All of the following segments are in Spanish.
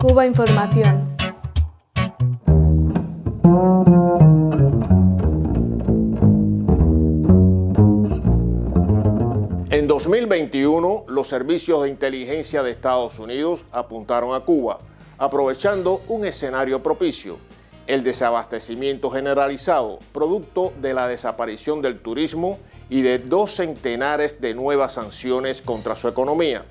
Cuba Información. En 2021, los servicios de inteligencia de Estados Unidos apuntaron a Cuba, aprovechando un escenario propicio, el desabastecimiento generalizado, producto de la desaparición del turismo y de dos centenares de nuevas sanciones contra su economía.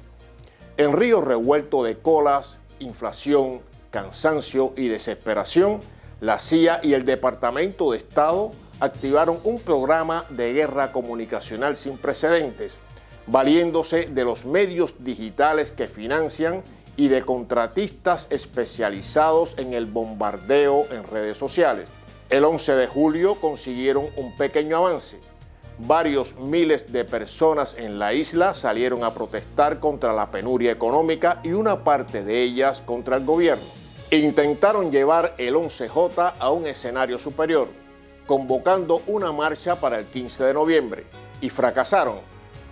En río revuelto de colas, inflación, cansancio y desesperación, la CIA y el Departamento de Estado activaron un programa de guerra comunicacional sin precedentes, valiéndose de los medios digitales que financian y de contratistas especializados en el bombardeo en redes sociales. El 11 de julio consiguieron un pequeño avance. Varios miles de personas en la isla salieron a protestar contra la penuria económica y una parte de ellas contra el gobierno. Intentaron llevar el 11J a un escenario superior, convocando una marcha para el 15 de noviembre, y fracasaron.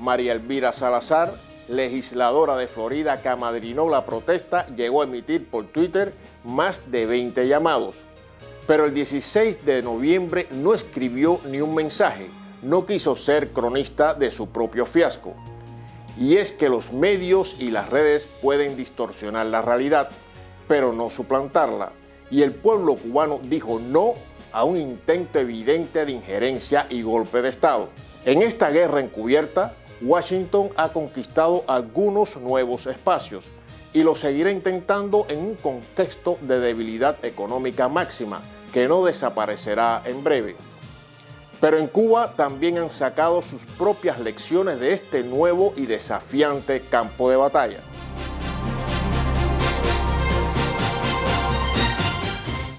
María Elvira Salazar, legisladora de Florida que amadrinó la protesta, llegó a emitir por Twitter más de 20 llamados. Pero el 16 de noviembre no escribió ni un mensaje, no quiso ser cronista de su propio fiasco. Y es que los medios y las redes pueden distorsionar la realidad, pero no suplantarla. Y el pueblo cubano dijo no a un intento evidente de injerencia y golpe de Estado. En esta guerra encubierta, Washington ha conquistado algunos nuevos espacios y lo seguirá intentando en un contexto de debilidad económica máxima que no desaparecerá en breve. Pero en Cuba también han sacado sus propias lecciones de este nuevo y desafiante campo de batalla.